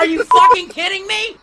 Are you fucking kidding me?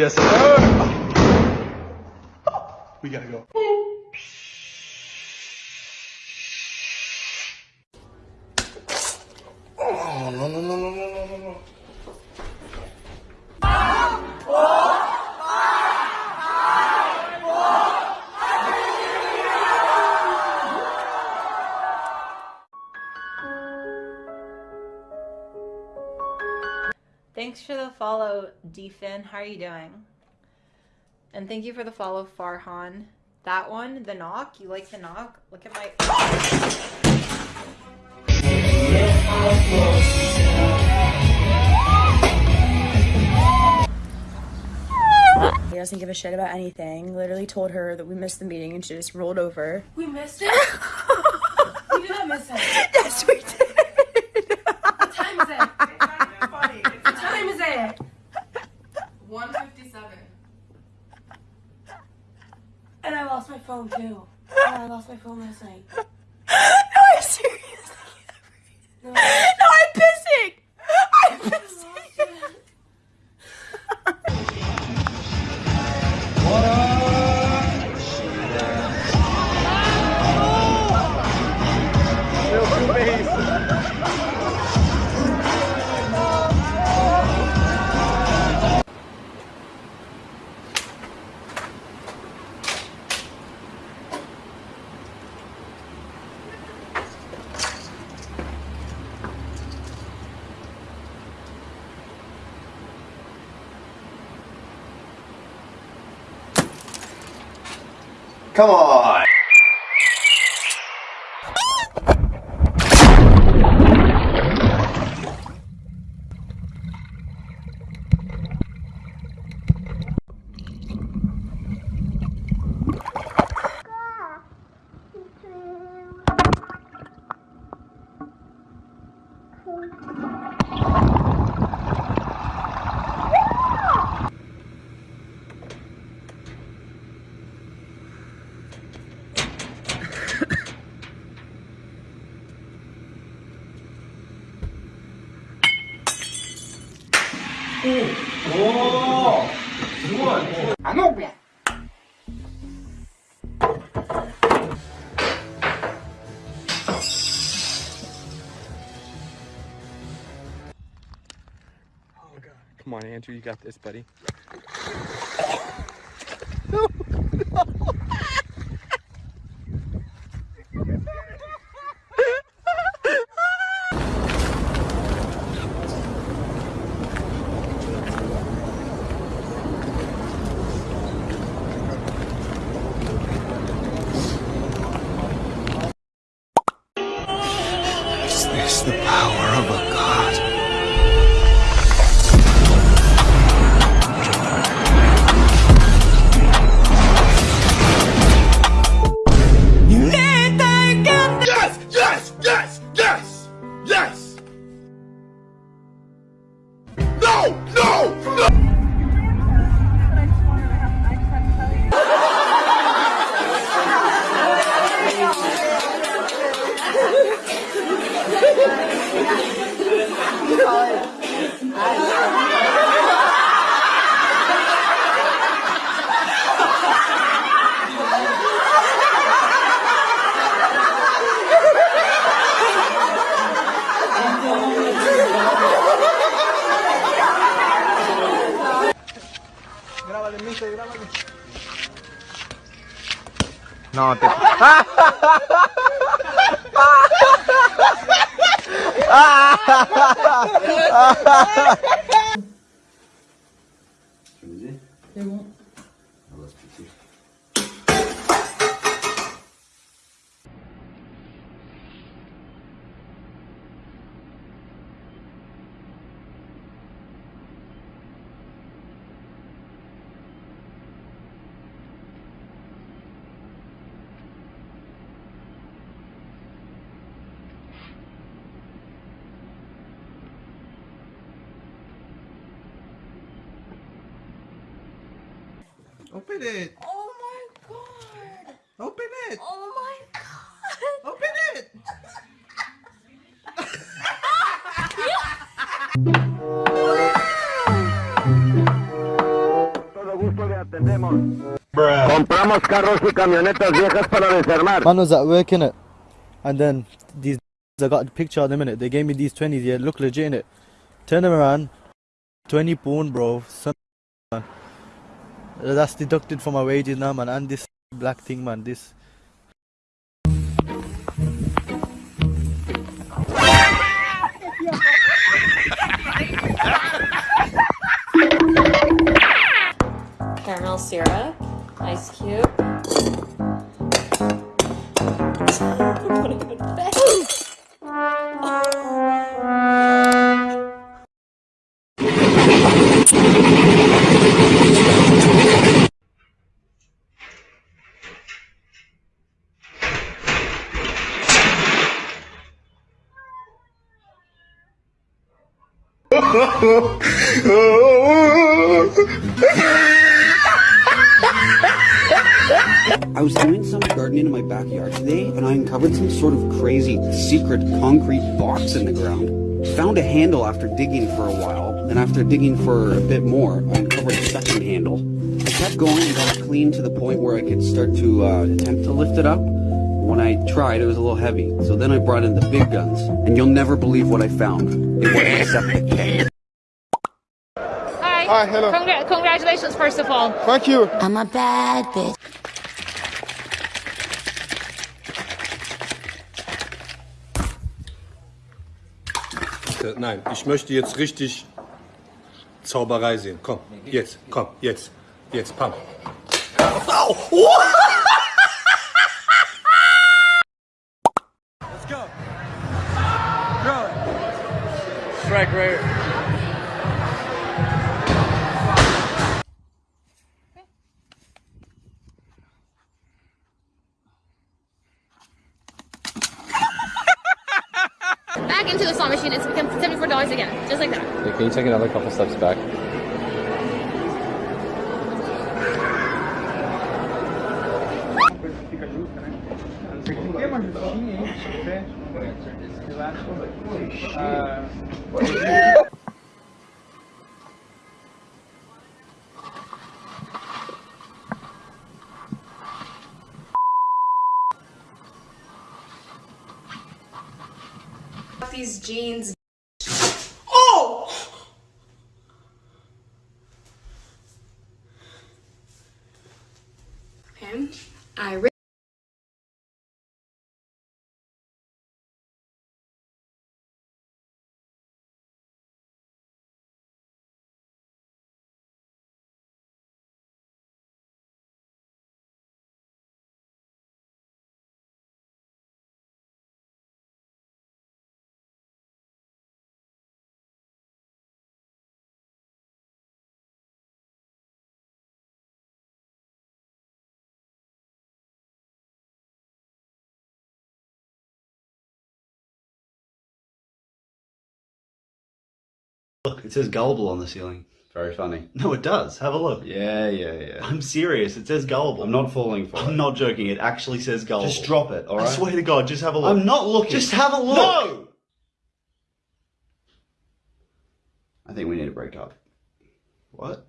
Yes, sir. We gotta go. Follow, Defin. How are you doing? And thank you for the follow, Farhan. That one, the knock. You like the knock? Look at my. He doesn't give a shit about anything. Literally told her that we missed the meeting and she just rolled over. We missed it. we did not miss it. Come on. おおすごいあのべ Come on, Andrew, you got this, buddy. them. No, te... Open it. Oh my god. Open it. Oh my god. Open it. Compramos carros y camionetas viejas para desarmar. Man was at work innit? and then these I got a picture of them in it. They gave me these twenties. Yeah, look legit in it. Turn them around. Twenty pound, bro. Son, man. That's deducted from my wages now, man. And this black thing, man. This. caramel syrup, ice cube. I was doing some gardening in my backyard today, and I uncovered some sort of crazy secret concrete box in the ground. Found a handle after digging for a while, and after digging for a bit more, I uncovered a second handle. I kept going and got clean to the point where I could start to uh, attempt to lift it up. When I tried, it was a little heavy, so then I brought in the big guns, and you'll never believe what I found. Hi. Hi, hello. Congra- congratulations, first of all. Thank you. I'm a bad bitch. Nein, ich möchte jetzt richtig Zauberei sehen. Komm, jetzt, komm, jetzt, jetzt, pam. Let's it. Strike right. Back into the slot machine. It's become $74 again. Just like that. can you take another couple steps back? These jeans. Oh! Okay. I Look, it says gullible on the ceiling. Very funny. No, it does. Have a look. Yeah, yeah, yeah. I'm serious. It says gullible. I'm not falling for I'm it. not joking. It actually says gullible. Just drop it, I swear to God, just have a look. I'm not looking. Just have a look. No! I think we need to break up. What?